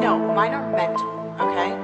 No, mine are mental, okay?